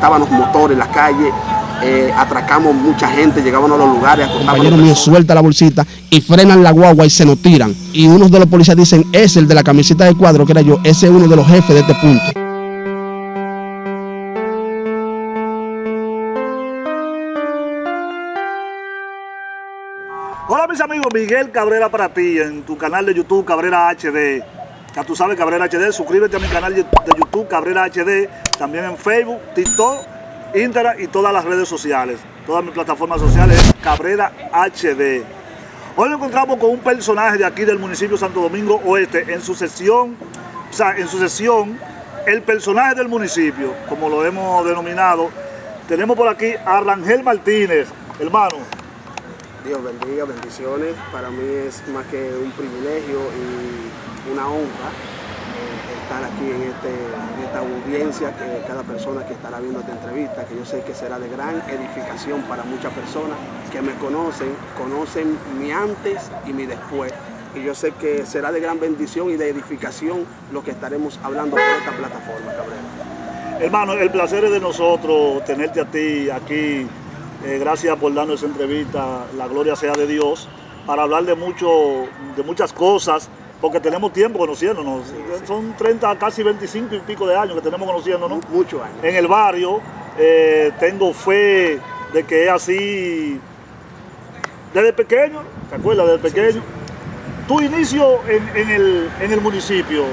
estaban los motores en la calle, eh, atracamos mucha gente, llegaban a los lugares, compañero mío suelta la bolsita y frenan la guagua y se nos tiran. Y unos de los policías dicen, es el de la camiseta de cuadro, que era yo, ese es uno de los jefes de este punto. Hola mis amigos, Miguel Cabrera para ti en tu canal de YouTube Cabrera HD. Ya tú sabes Cabrera HD, suscríbete a mi canal de YouTube Cabrera HD, también en Facebook, TikTok, Instagram y todas las redes sociales. Todas mis plataformas sociales Cabrera HD. Hoy nos encontramos con un personaje de aquí del municipio de Santo Domingo Oeste en su sesión, o sea, en su sesión, el personaje del municipio, como lo hemos denominado. Tenemos por aquí a Rangel Martínez, hermano. Dios bendiga, bendiciones. Para mí es más que un privilegio y una honra eh, estar aquí en, este, en esta audiencia, que cada persona que estará viendo esta entrevista, que yo sé que será de gran edificación para muchas personas que me conocen, conocen mi antes y mi después. Y yo sé que será de gran bendición y de edificación lo que estaremos hablando por esta plataforma, Cabrera. Hermano, el placer es de nosotros tenerte a ti aquí eh, gracias por darnos esa entrevista, la gloria sea de Dios, para hablar de, mucho, de muchas cosas, porque tenemos tiempo conociéndonos. Son 30, casi 25 y pico de años que tenemos conociéndonos. Muchos años. En el barrio, eh, tengo fe de que es así desde pequeño, ¿te acuerdas? Desde pequeño. Tu inicio en, el, en el municipio.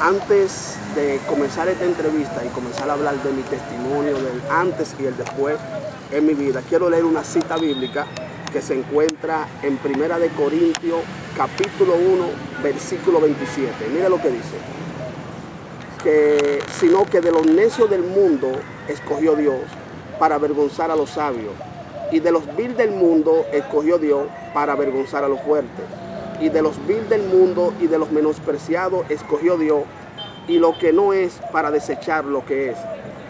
Antes de comenzar esta entrevista y comenzar a hablar de mi testimonio, del antes y el después, en mi vida. Quiero leer una cita bíblica que se encuentra en Primera de Corintios, capítulo 1, versículo 27. Mira lo que dice. Que, sino que de los necios del mundo escogió Dios para avergonzar a los sabios. Y de los vil del mundo escogió Dios para avergonzar a los fuertes. Y de los vil del mundo y de los menospreciados escogió Dios. Y lo que no es para desechar lo que es,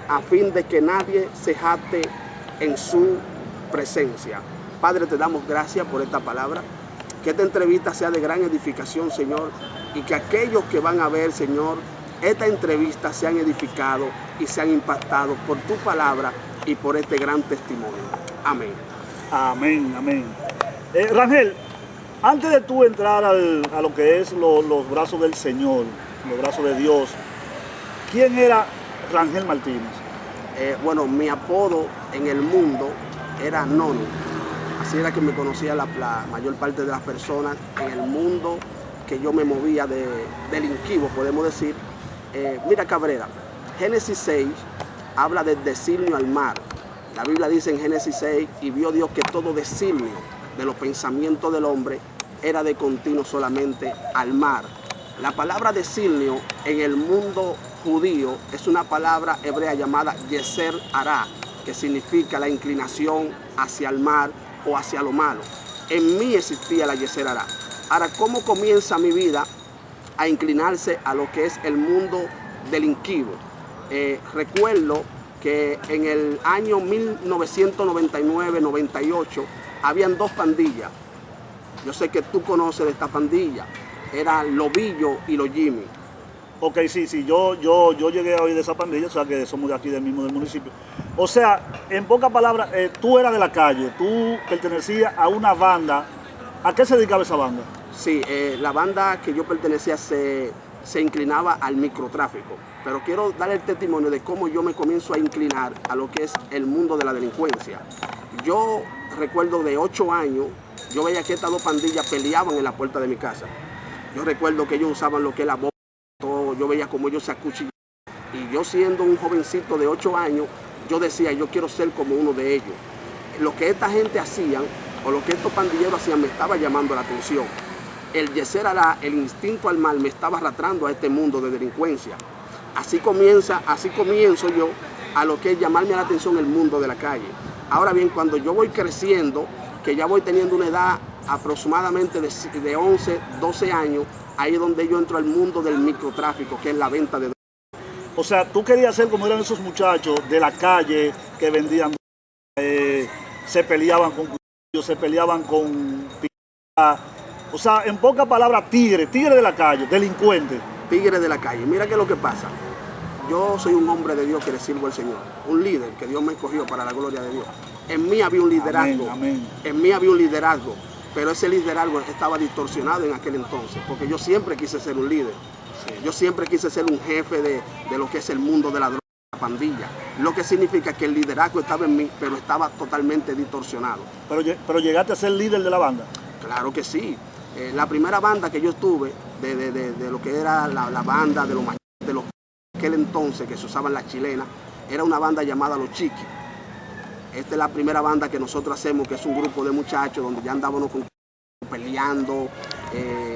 a fin de que nadie se jate en su presencia. Padre, te damos gracias por esta palabra. Que esta entrevista sea de gran edificación, Señor, y que aquellos que van a ver, Señor, esta entrevista sean edificados y sean impactados por tu palabra y por este gran testimonio. Amén. Amén, amén. Eh, Rangel, antes de tú entrar a lo que es los brazos del Señor, los brazos de Dios, ¿quién era Rangel Martínez? Eh, bueno, mi apodo en el mundo era Nono. Así era que me conocía la, mayor parte de las personas en el mundo que yo me movía de delinquivo, podemos decir. Eh, mira Cabrera, Génesis 6 habla de designio al mar. La Biblia dice en Génesis 6, y vio Dios que todo designio de los pensamientos del hombre era de continuo solamente al mar. La palabra designio en el mundo judío es una palabra hebrea llamada Yeser Ara, que significa la inclinación hacia el mar o hacia lo malo. En mí existía la Yeser Ara. Ahora, ¿cómo comienza mi vida a inclinarse a lo que es el mundo delinquivo? Eh, recuerdo que en el año 1999-98 habían dos pandillas. Yo sé que tú conoces de esta pandilla. Era Lobillo y los Jimmy. Ok, sí, sí, yo, yo, yo llegué a oír de esa pandilla, o sea que somos de aquí del mismo del municipio. O sea, en pocas palabras, eh, tú eras de la calle, tú pertenecías a una banda. ¿A qué se dedicaba esa banda? Sí, eh, la banda que yo pertenecía se, se inclinaba al microtráfico. Pero quiero dar el testimonio de cómo yo me comienzo a inclinar a lo que es el mundo de la delincuencia. Yo recuerdo de ocho años, yo veía que estas dos pandillas peleaban en la puerta de mi casa. Yo recuerdo que ellos usaban lo que es la bomba yo veía como ellos se acuchillaban. Y yo siendo un jovencito de 8 años, yo decía, yo quiero ser como uno de ellos. Lo que esta gente hacían, o lo que estos pandilleros hacían, me estaba llamando la atención. El yeser la el instinto al mal, me estaba arrastrando a este mundo de delincuencia. Así comienza, así comienzo yo a lo que es llamarme la atención el mundo de la calle. Ahora bien, cuando yo voy creciendo, que ya voy teniendo una edad aproximadamente de, de 11, 12 años, ahí es donde yo entro al mundo del microtráfico, que es la venta de O sea, tú querías ser como eran esos muchachos de la calle que vendían, eh, se peleaban con se peleaban con... O sea, en pocas palabras, tigre, tigre de la calle, delincuente. Tigre de la calle. Mira qué es lo que pasa. yo soy un hombre de Dios que le sirvo al Señor, un líder que Dios me escogió para la gloria de Dios. En mí había un liderazgo, Amén, amén. en mí había un liderazgo, pero ese liderazgo estaba distorsionado en aquel entonces, porque yo siempre quise ser un líder. Yo siempre quise ser un jefe de, de lo que es el mundo de la droga, la pandilla. Lo que significa que el liderazgo estaba en mí, pero estaba totalmente distorsionado. Pero, pero llegaste a ser líder de la banda. Claro que sí. Eh, la primera banda que yo estuve, de, de- de- lo que era la, la banda de los de los aquel entonces que se usaban las chilenas, era una banda llamada Los Chiquis. Esta es la primera banda que nosotros hacemos, que es un grupo de muchachos donde ya andábamos con- peleando, eh,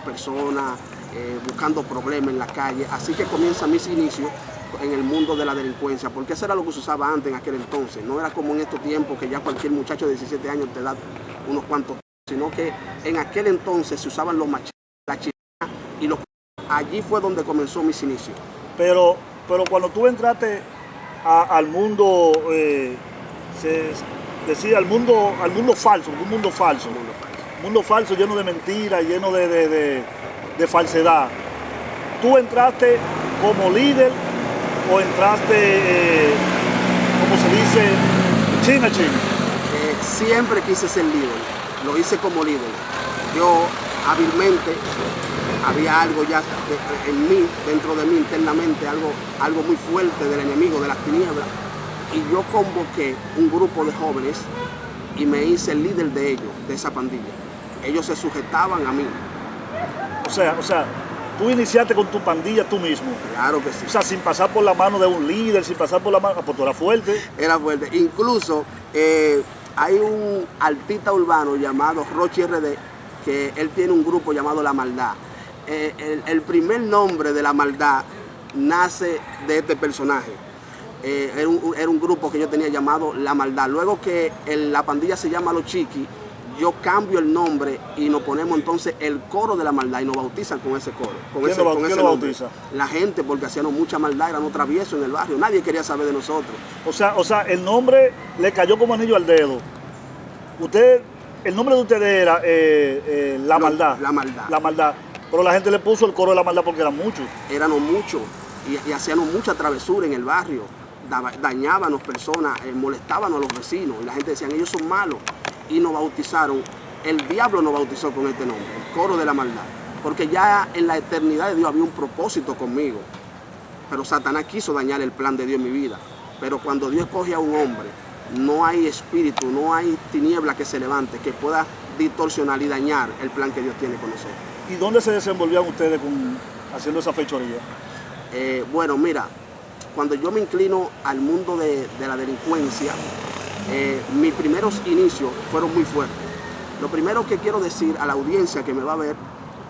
personas, eh, buscando problemas en la calle. Así que comienzan mis inicios en el mundo de la delincuencia, porque eso era lo que se usaba antes en aquel entonces. No era como en estos tiempos que ya cualquier muchacho de 17 años te da unos cuantos, sino que en aquel entonces se usaban los machetes, y los... Allí fue donde comenzó mis inicios. Pero, pero cuando tú entraste al mundo, eh, se decía al mundo, al mundo falso, un mundo falso, mundo falso lleno de mentiras, lleno de, de- falsedad. ¿Tú entraste como líder o entraste, eh, como se dice, china china? Eh, siempre quise ser líder, lo hice como líder. Yo hábilmente había algo ya en mí, dentro de mí internamente, algo, algo muy fuerte del enemigo, de las tinieblas. Y yo convoqué un grupo de jóvenes y me hice el líder de ellos, de esa pandilla. Ellos se sujetaban a mí, O sea, o sea, tú iniciaste con tu pandilla tú mismo. claro que sí. O sea, sin pasar por la mano de un líder, sin pasar por la mano, pues tú eras fuerte. era fuerte. Incluso eh, hay un artista urbano llamado Rochi RD, que él tiene un grupo llamado La Maldad. Eh, el, el primer nombre de La Maldad nace de este personaje. Eh, era, un, era un grupo que yo tenía llamado La Maldad. Luego que el- la pandilla se llama Los Chiquis, yo cambio el nombre y nos ponemos entonces el coro de la maldad y nos bautizan con ese coro. Con ¿Quién ese, lo con quién ese lo bautiza? La gente, porque hacíamos mucha maldad, éramos traviesos en el barrio. Nadie quería saber de nosotros. O sea, o sea, el nombre le cayó como anillo al dedo. Usted, el nombre de ustedes era eh, eh, La Maldad. La Maldad. La Maldad. Pero la gente le puso el coro de La Maldad porque eran muchos. éramos muchos y, y hacíamos mucha travesura en el barrio, dañábamos personas, eh, molestábamos a los vecinos y la gente decía, ellos son malos y nos bautizaron, el diablo nos bautizó con este nombre, el coro de la maldad, porque ya en la eternidad de Dios había un propósito conmigo, pero Satanás quiso dañar el plan de Dios en mi vida, pero cuando Dios coge a un hombre, no hay espíritu, no hay tiniebla que se levante, que pueda distorsionar y dañar el plan que Dios tiene con nosotros. ¿Y dónde se desenvolvían ustedes con, haciendo esa fechoría? Eh, bueno, mira, cuando yo me inclino al mundo de, de la delincuencia, eh, mis primeros inicios fueron muy fuertes. Lo primero que quiero decir a la audiencia que me va a ver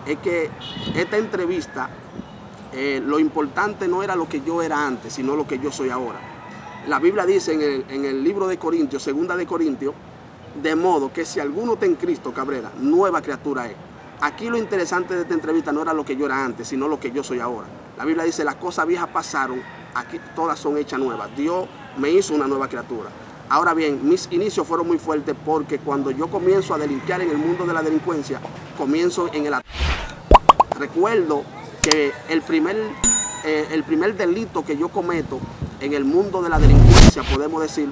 es que esta entrevista, eh, lo importante no era lo que yo era antes, sino lo que yo soy ahora. La Biblia dice en el, en el libro de Corintios, segunda de Corintios, de modo que si alguno está en Cristo, Cabrera, nueva criatura es. Aquí lo interesante de esta entrevista no era lo que yo era antes, sino lo que yo soy ahora. La Biblia dice, las cosas viejas pasaron, aquí todas son hechas nuevas. Dios me hizo una nueva criatura. Ahora bien, mis inicios fueron muy fuertes porque cuando yo comienzo a delinquir en el mundo de la delincuencia, comienzo en el Recuerdo que el primer, eh, el primer delito que yo cometo en el mundo de la delincuencia, podemos decir,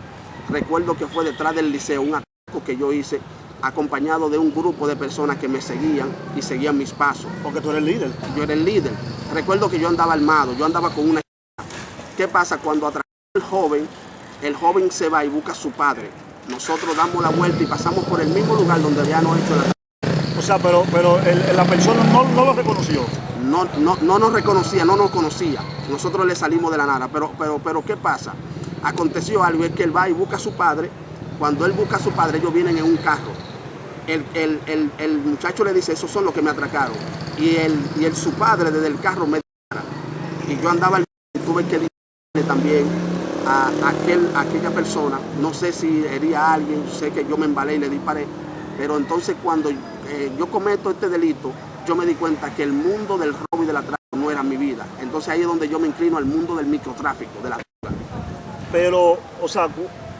recuerdo que fue detrás del liceo, un ataque que yo hice acompañado de un grupo de personas que me seguían y seguían mis pasos. Porque tú eres líder. Yo era el líder. Recuerdo que yo andaba armado, yo andaba con una... ¿Qué pasa cuando atrae el joven? El joven se va y busca a su padre. Nosotros damos la vuelta y pasamos por el mismo lugar donde habíamos hecho la... O sea, pero, pero el- la persona no, no lo reconoció. no, no, no nos reconocía, no nos conocía. Nosotros le salimos de la nada. Pero, pero, pero, ¿qué pasa? Aconteció algo, es que él va y busca a su padre. Cuando él busca a su padre, ellos vienen en un carro. El, el- el- el muchacho le dice, esos son los que me atracaron. Y, el, y el, su padre desde el carro me dispara. Y yo andaba al y tuve que dispararle también a, aquel, a aquella persona. No sé si hería a alguien, sé que yo me embalé y le disparé. Pero entonces cuando eh, yo cometo este delito, yo me di cuenta que el mundo del robo y del atraco no era mi vida. Entonces ahí es donde yo me inclino al mundo del microtráfico, de la droga. Pero, o sea,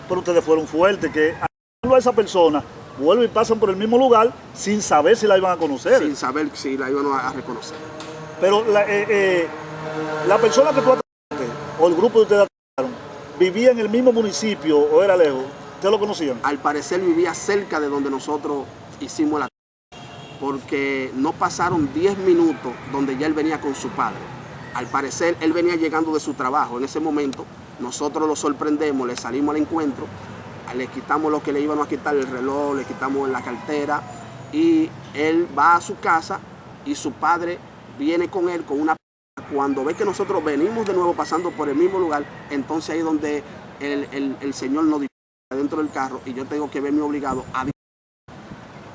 pero ustedes fueron fuertes, que a esa persona vuelven y pasan por el mismo lugar sin saber si la iban a conocer. sin saber si la iban a reconocer. Pero la, eh, eh, la persona que tú atracaste o el grupo de ustedes vivía en el mismo municipio o era lejos, ¿ustedes lo conocían? Al parecer vivía cerca de donde nosotros hicimos la porque no pasaron 10 minutos donde ya él venía con su padre. Al parecer él venía llegando de su trabajo. En ese momento nosotros lo sorprendemos, le salimos al encuentro, le quitamos lo que le íbamos a quitar, el reloj, le quitamos la cartera y él va a su casa y su padre viene con él con una... Cuando ve que nosotros venimos de nuevo pasando por el mismo lugar, entonces ahí es donde el, el Señor nos dice dentro del carro y yo tengo que verme obligado a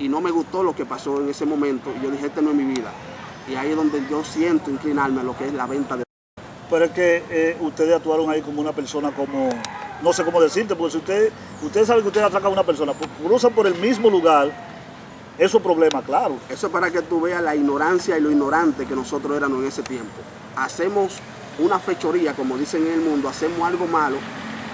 y no me gustó lo que pasó en ese momento. Y yo dije, este no es mi vida. Y ahí es donde yo siento inclinarme a lo que es la venta de... Pero es que eh, ustedes actuaron ahí como una persona como, no sé cómo decirte, porque si usted, ustedes saben que ustedes atracan a una persona, cruzan por el mismo lugar, eso es problema, claro. Eso es para que tú veas la ignorancia y lo ignorante que nosotros éramos en ese tiempo. Hacemos una fechoría, como dicen en el mundo, hacemos algo malo,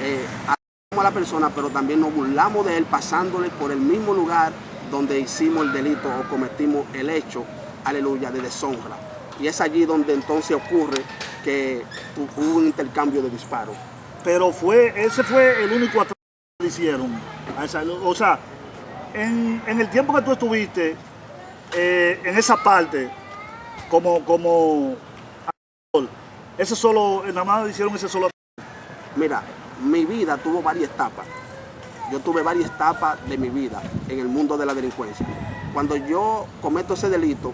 eh, a la persona, pero también nos burlamos de él pasándole por el mismo lugar donde hicimos el delito o cometimos el hecho, aleluya, de deshonra. Y es allí donde entonces ocurre que hubo un intercambio de disparos. Pero fue, ese fue el único atraco que hicieron. O sea, en, el tiempo que tú estuviste eh, en esa parte, como, como ese solo, nada más hicieron ese solo Mira, mi vida tuvo varias etapas yo tuve varias etapas de mi vida en el mundo de la delincuencia. Cuando yo cometo ese delito,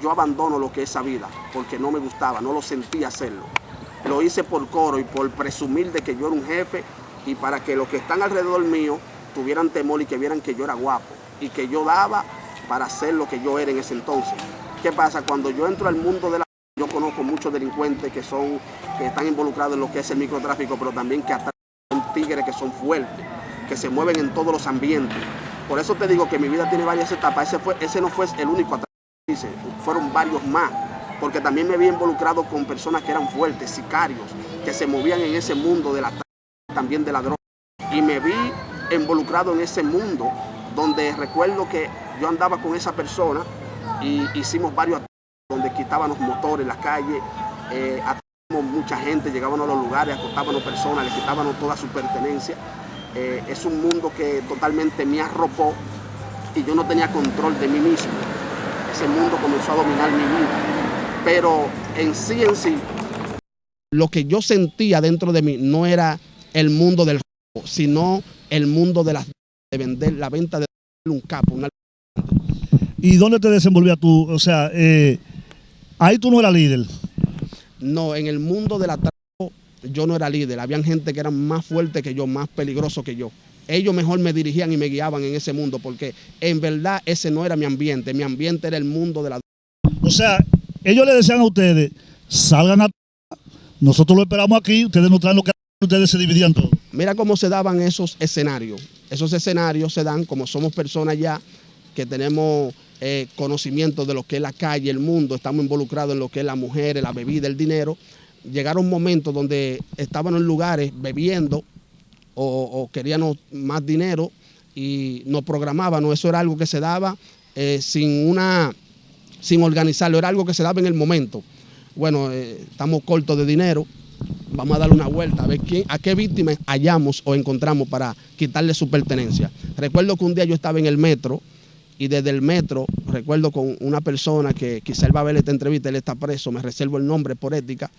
yo abandono lo que es esa vida, porque no me gustaba, no lo sentía hacerlo. Lo hice por coro y por presumir de que yo era un jefe y para que los que están alrededor mío tuvieran temor y que vieran que yo era guapo y que yo daba para hacer lo que yo era en ese entonces. ¿Qué pasa? Cuando yo entro al mundo de la... Delincuentes que, son, que están involucrados en lo que es el microtráfico, pero también que son tigres que son fuertes que se mueven en todos los ambientes. Por eso te digo que mi vida tiene varias etapas. Ese, fue, ese no fue el único ataque, fueron varios más. Porque también me había involucrado con personas que eran fuertes, sicarios, que se movían en ese mundo de la también de la droga. Y me vi involucrado en ese mundo donde recuerdo que yo andaba con esa persona y hicimos varios donde quitábamos motores en la calle, eh, mucha gente, llegábamos a los lugares, acostábamos personas, le quitábamos toda su pertenencia. Eh, es un mundo que totalmente me arropó y yo no tenía control de mí mismo. Ese mundo comenzó a dominar mi vida. Pero en sí, en sí, lo que yo sentía dentro de mí no era el mundo del robo, sino el mundo de, la, de vender, la venta de un capo. ¿Y dónde te desenvolvías tú? O sea, eh, ahí tú no eras líder. No, en el mundo de la yo no era líder, habían gente que eran más fuerte que yo, más peligroso que yo. Ellos mejor me dirigían y me guiaban en ese mundo, porque en verdad ese no era mi ambiente, mi ambiente era el mundo de la... O sea, ellos le decían a ustedes, salgan a... Nosotros lo esperamos aquí, ustedes nos traen lo que ustedes se dividían todo. Mira cómo se daban esos escenarios. Esos escenarios se dan como somos personas ya que tenemos eh, conocimiento de lo que es la calle, el mundo, estamos involucrados en lo que es la mujer, la bebida, el dinero llegaron momentos donde estaban en lugares bebiendo o, queríamos más dinero y nos programábamos. Eso era algo que se daba eh, sin, una, sin organizarlo, era algo que se daba en el momento. Bueno, eh, estamos cortos de dinero, vamos a darle una vuelta a ver quién, a qué víctimas hallamos o encontramos para quitarle su pertenencia. Recuerdo que un día yo estaba en el metro y desde el metro, recuerdo con una persona que quizá él va a ver esta entrevista, él está preso, me reservo el nombre por ética,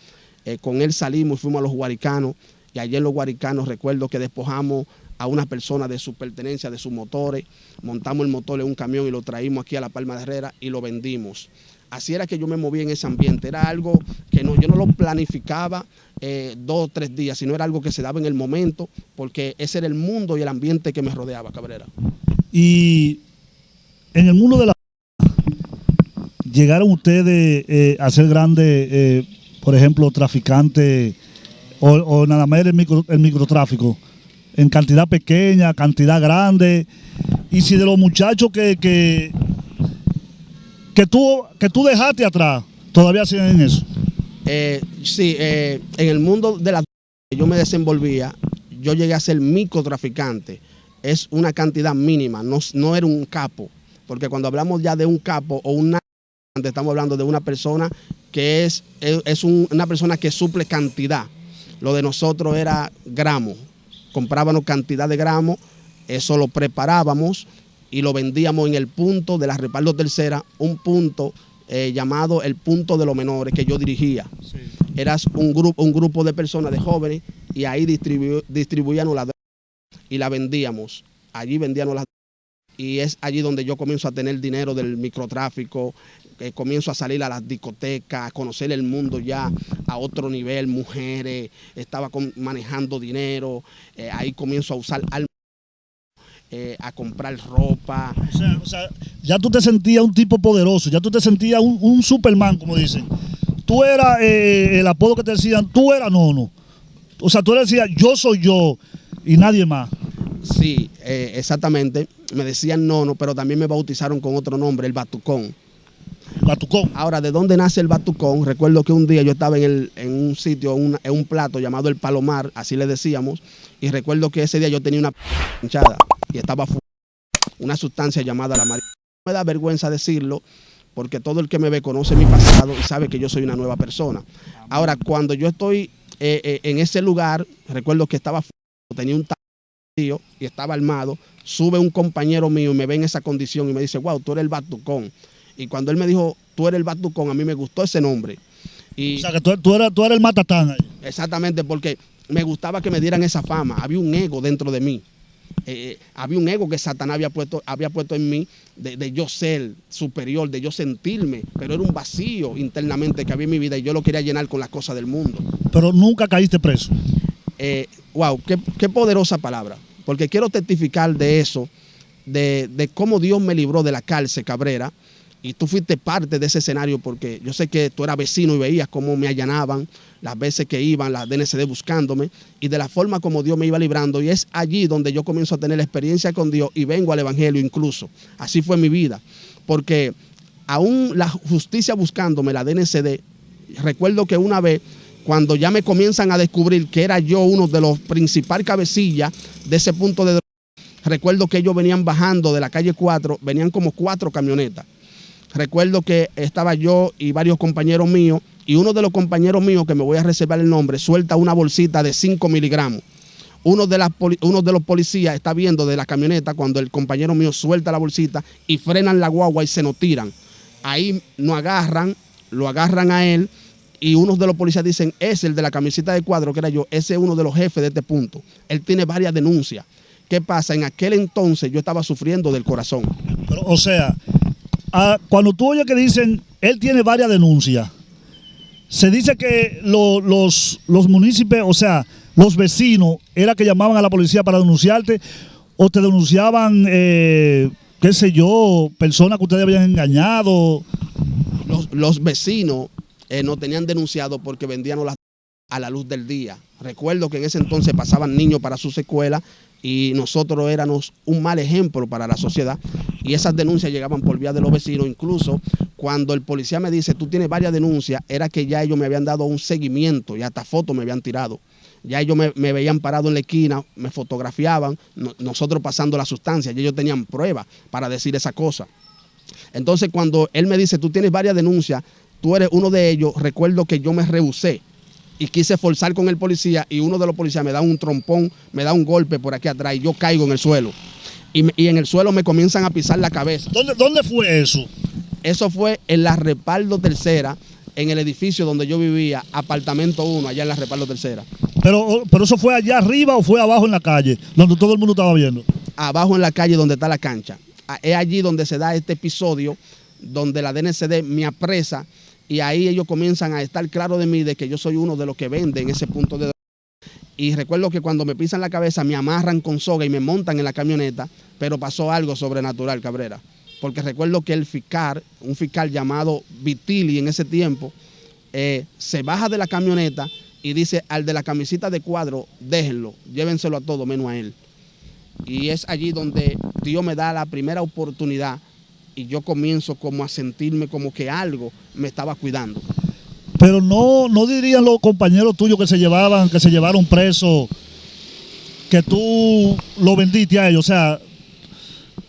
eh, con él salimos y fuimos a los guaricanos y en los guaricanos recuerdo que despojamos a una persona de su pertenencia, de sus motores, montamos el motor en un camión y lo traímos aquí a La Palma de Herrera y lo vendimos. Así era que yo me movía en ese ambiente, era algo que no, yo no lo planificaba eh, dos o tres días, sino era algo que se daba en el momento, porque ese era el mundo y el ambiente que me rodeaba, Cabrera. Y en el mundo de la... llegaron ustedes eh, a ser grandes por ejemplo, traficantes o, nada más el, microtráfico, en cantidad pequeña, cantidad grande, y si de los muchachos que, que, que, tú, que tú dejaste atrás, todavía siguen en eso. Eh, sí, eh, en el mundo de la que yo me desenvolvía, yo llegué a ser microtraficante. Es una cantidad mínima, no, no era un capo. Porque cuando hablamos ya de un capo o una estamos hablando de una persona que es, es una persona que suple cantidad. Lo de nosotros era gramos. Comprábamos cantidad de gramos, eso lo preparábamos y lo vendíamos en el punto de la Repaldo Tercera, un punto eh, llamado el punto de los menores que yo dirigía. Era un grupo, un grupo de personas, de jóvenes, y ahí distribu distribuíamos la droga y la vendíamos. Allí vendíamos las y es allí donde yo comienzo a tener dinero del microtráfico, eh, comienzo a salir a las discotecas, a conocer el mundo ya a otro nivel, mujeres, estaba manejando dinero, eh, ahí comienzo a usar armas, eh, a comprar ropa. O sea, o sea, ya tú te sentías un tipo poderoso, ya tú te sentías un, Superman, como dicen. Tú eras el apodo que te decían, tú eras nono. O sea, tú decías, yo soy yo y nadie más. Sí, eh, exactamente. Me decían nono, pero también me bautizaron con otro nombre, el Batucón. Batucón. Ahora, ¿de dónde nace el Batucón? Recuerdo que un día yo estaba en, el, en un sitio, en un plato llamado el Palomar, así le decíamos, y recuerdo que ese día yo tenía una hinchada y estaba una sustancia llamada la marihuana. Me da vergüenza decirlo, porque todo el que me ve conoce mi pasado y sabe que yo soy una nueva persona. Ahora, cuando yo estoy eh, eh, en ese lugar, recuerdo que estaba tenía un y estaba armado, sube un compañero mío y me ve en esa condición y me dice, wow, tú eres el Batucón. Y cuando él me dijo, tú eres el Batucón, a mí me gustó ese nombre. Y, o sea, que tú, eras, tú eres el Matatán. Ahí. Exactamente, porque me gustaba que me dieran esa fama. Había un ego dentro de mí. Eh, había un ego que Satanás había puesto, había puesto en mí de, de, yo ser superior, de yo sentirme, pero era un vacío internamente que había en mi vida y yo lo quería llenar con las cosas del mundo. Pero nunca caíste preso. Eh, wow, qué, qué, poderosa palabra, porque quiero testificar de eso, de, de, cómo Dios me libró de la cárcel, Cabrera, y tú fuiste parte de ese escenario porque yo sé que tú eras vecino y veías cómo me allanaban las veces que iban las DNCD buscándome. Y de la forma como Dios me iba librando. Y es allí donde yo comienzo a tener la experiencia con Dios y vengo al Evangelio incluso. Así fue mi vida, porque aún la justicia buscándome, la DNCD, recuerdo que una vez cuando ya me comienzan a descubrir que era yo uno de los principales cabecillas de ese punto de recuerdo que ellos venían bajando de la calle 4, venían como cuatro camionetas. Recuerdo que estaba yo y varios compañeros míos, y uno de los compañeros míos, que me voy a reservar el nombre, suelta una bolsita de 5 miligramos. Uno de, uno de los policías está viendo de la camioneta cuando el compañero mío suelta la bolsita y frenan la guagua y se nos tiran. Ahí nos agarran, lo agarran a él, y unos de los policías dicen, es el de la camiseta de cuadro, que era yo, ese es uno de los jefes de este punto. Él tiene varias denuncias. ¿Qué pasa? En aquel entonces yo estaba sufriendo del corazón. Pero, o sea, a, cuando tú oyes que dicen, él tiene varias denuncias, se dice que lo, los, los municipios, o sea, los vecinos, era que llamaban a la policía para denunciarte, o te denunciaban, eh, qué sé yo, personas que ustedes habían engañado. Los, los vecinos eh, nos tenían denunciado porque vendían las a la luz del día. Recuerdo que en ese entonces pasaban niños para sus escuelas y nosotros éramos un mal ejemplo para la sociedad y esas denuncias llegaban por vía de los vecinos. Incluso cuando el policía me dice, tú tienes varias denuncias, era que ya ellos me habían dado un seguimiento y hasta fotos me habían tirado. Ya ellos me, veían parado en la esquina, me fotografiaban, no, nosotros pasando la sustancia y ellos tenían pruebas para decir esa cosa. Entonces cuando él me dice, tú tienes varias denuncias, tú eres uno de ellos, recuerdo que yo me rehusé y quise forzar con el policía y uno de los policías me da un trompón, me da un golpe por aquí atrás y yo caigo en el suelo. Y, y en el suelo me comienzan a pisar la cabeza. ¿Dónde, ¿Dónde fue eso? Eso fue en la Repaldo Tercera, en el edificio donde yo vivía, apartamento 1, allá en la Repaldo Tercera. Pero, pero eso fue allá arriba o fue abajo en la calle, donde todo el mundo estaba viendo. Abajo en la calle donde está la cancha. Es allí donde se da este episodio, donde la DNCD me apresa y ahí ellos comienzan a estar claros de mí de que yo soy uno de los que venden ese punto de y recuerdo que cuando me pisan la cabeza me amarran con soga y me montan en la camioneta, pero pasó algo sobrenatural, Cabrera. Porque recuerdo que el fiscal, un fiscal llamado Vitili en ese tiempo, eh, se baja de la camioneta y dice al de la camisita de cuadro, déjenlo, llévenselo a todo menos a él. Y es allí donde Dios me da la primera oportunidad y yo comienzo como a sentirme como que algo me estaba cuidando. Pero no, no dirían los compañeros tuyos que se llevaban, que se llevaron preso, que tú lo vendiste a ellos, o sea,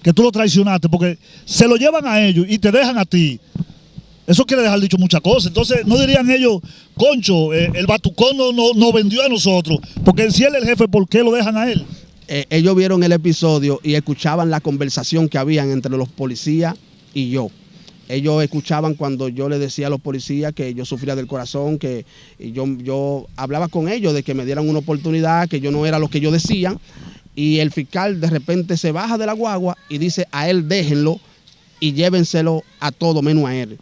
que tú lo traicionaste, porque se lo llevan a ellos y te dejan a ti. Eso quiere dejar dicho muchas cosas. Entonces, no dirían ellos, concho, eh, el batucón no, no, vendió a nosotros. Porque si él es el jefe, ¿por qué lo dejan a él? Eh, ellos vieron el episodio y escuchaban la conversación que habían entre los policías y yo. Ellos escuchaban cuando yo le decía a los policías que yo sufría del corazón, que yo, yo hablaba con ellos de que me dieran una oportunidad, que yo no era lo que ellos decían. Y el fiscal de repente se baja de la guagua y dice, a él déjenlo y llévenselo a todo menos a él.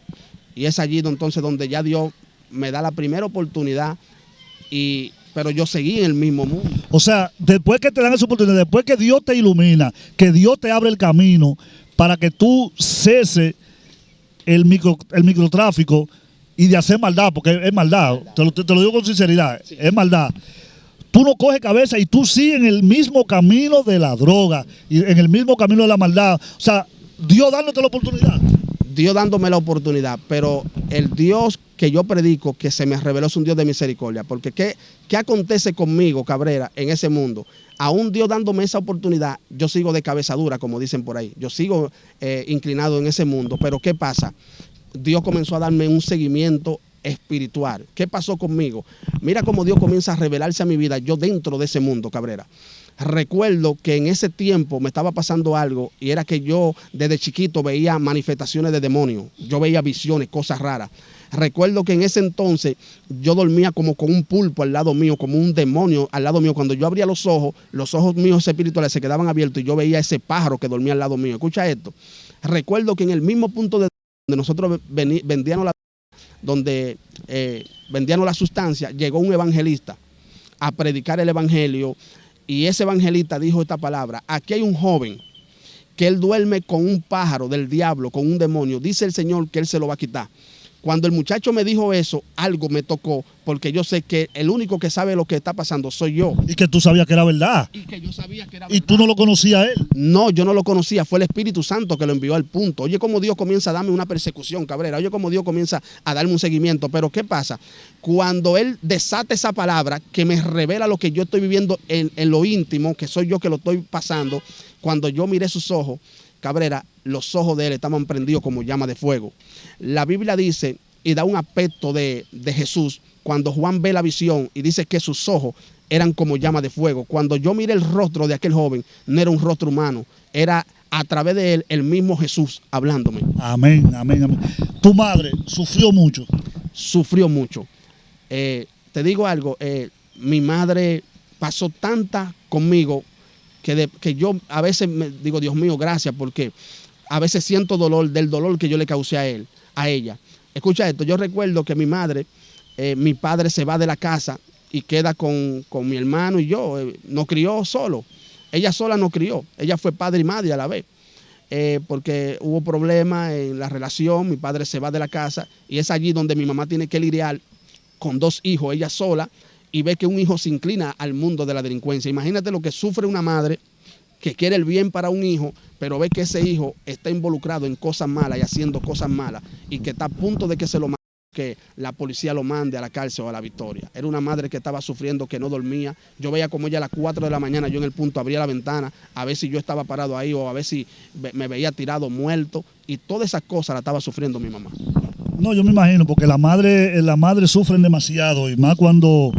Y es allí entonces donde ya Dios me da la primera oportunidad y pero yo seguí en el mismo mundo. O sea, después que te dan esa oportunidad, después que Dios te ilumina, que Dios te abre el camino para que tú cese el, micro, el microtráfico y de hacer maldad, porque es maldad, Te, lo, te, lo, digo con sinceridad, es maldad. Tú no coges cabeza y tú sigues en el mismo camino de la droga y en el mismo camino de la maldad. O sea, Dios dándote la oportunidad. Dios dándome la oportunidad, pero el Dios que yo predico, que se me reveló, es un Dios de misericordia. Porque ¿qué, qué acontece conmigo, Cabrera, en ese mundo? Aún Dios dándome esa oportunidad, yo sigo de cabeza dura, como dicen por ahí. Yo sigo eh, inclinado en ese mundo. Pero ¿qué pasa? Dios comenzó a darme un seguimiento espiritual. ¿Qué pasó conmigo? Mira cómo Dios comienza a revelarse a mi vida, yo dentro de ese mundo, Cabrera recuerdo que en ese tiempo me estaba pasando algo y era que yo desde chiquito veía manifestaciones de demonios, yo veía visiones, cosas raras. Recuerdo que en ese entonces yo dormía como con un pulpo al lado mío, como un demonio al lado mío. Cuando yo abría los ojos, los ojos míos espirituales se quedaban abiertos y yo veía ese pájaro que dormía al lado mío. Escucha esto. Recuerdo que en el mismo punto de donde nosotros vendíamos la, donde, eh, vendíamos la sustancia, llegó un evangelista a predicar el evangelio y ese evangelista dijo esta palabra, aquí hay un joven que él duerme con un pájaro del diablo, con un demonio. Dice el Señor que él se lo va a quitar. Cuando el muchacho me dijo eso, algo me tocó, porque yo sé que el único que sabe lo que está pasando soy yo. Y que tú sabías que era verdad. Y que yo sabía que era verdad. ¿Y tú no lo conocías a él? No, yo no lo conocía, fue el Espíritu Santo que lo envió al punto. Oye, cómo Dios comienza a darme una persecución, Cabrera. Oye, cómo Dios comienza a darme un seguimiento. Pero ¿qué pasa? Cuando Él desata esa palabra que me revela lo que yo estoy viviendo en, en lo íntimo, que soy yo que lo estoy pasando, cuando yo miré sus ojos, Cabrera, los ojos de él estaban prendidos como llama de fuego. La Biblia dice y da un aspecto de, de, Jesús cuando Juan ve la visión y dice que sus ojos eran como llama de fuego. Cuando yo miré el rostro de aquel joven, no era un rostro humano, era a través de él el mismo Jesús hablándome. Amén, amén, amén. Tu madre sufrió mucho. Sufrió mucho. Eh, te digo algo, eh, mi madre pasó tanta conmigo que, de, que yo a veces me digo, Dios mío, gracias, porque a veces siento dolor del dolor que yo le causé a él, a ella. Escucha esto, yo recuerdo que mi madre, eh, mi padre se va de la casa y queda con, con mi hermano y yo, eh, no crió solo. Ella sola no crió, ella fue padre y madre a la vez. Eh, porque hubo problemas en la relación, mi padre se va de la casa y es allí donde mi mamá tiene que lidiar con dos hijos, ella sola, y ve que un hijo se inclina al mundo de la delincuencia. Imagínate lo que sufre una madre que quiere el bien para un hijo, pero ve que ese hijo está involucrado en cosas malas y haciendo cosas malas y que está a punto de que se lo que la policía lo mande a la cárcel o a la victoria. Era una madre que estaba sufriendo, que no dormía. Yo veía como ella a las 4 de la mañana, yo en el punto abría la ventana, a ver si yo estaba parado ahí o a ver si me veía tirado, muerto. Y todas esas cosas la estaba sufriendo mi mamá. No, yo me imagino, porque la madre, la madre sufren demasiado y más cuando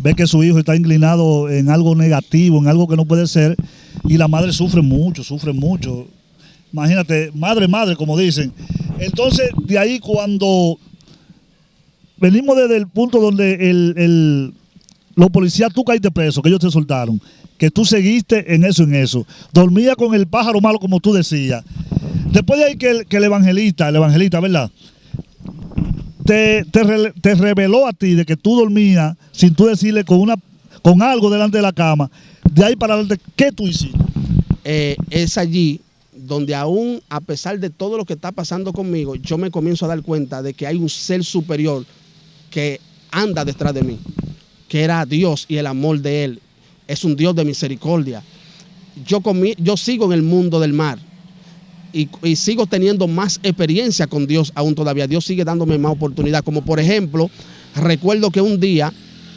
ve que su hijo está inclinado en algo negativo, en algo que no puede ser, y la madre sufre mucho, sufre mucho. Imagínate, madre, madre, como dicen. Entonces, de ahí cuando venimos desde el punto donde el, los policías, tú caíste preso, que ellos te soltaron, que tú seguiste en eso, en eso. Dormía con el pájaro malo, como tú decías. Después de ahí que el, que el evangelista, el evangelista, ¿verdad? Te, te, reveló a ti de que tú dormías sin tú decirle con, una, con algo delante de la cama. De ahí para adelante, ¿qué tú hiciste? Eh, es allí donde aún a pesar de todo lo que está pasando conmigo, yo me comienzo a dar cuenta de que hay un ser superior que anda detrás de mí, que era Dios y el amor de Él. Es un Dios de misericordia. Yo, sigo en el mundo del mar y, y, sigo teniendo más experiencia con Dios aún todavía. Dios sigue dándome más oportunidad. Como por ejemplo, recuerdo que un día,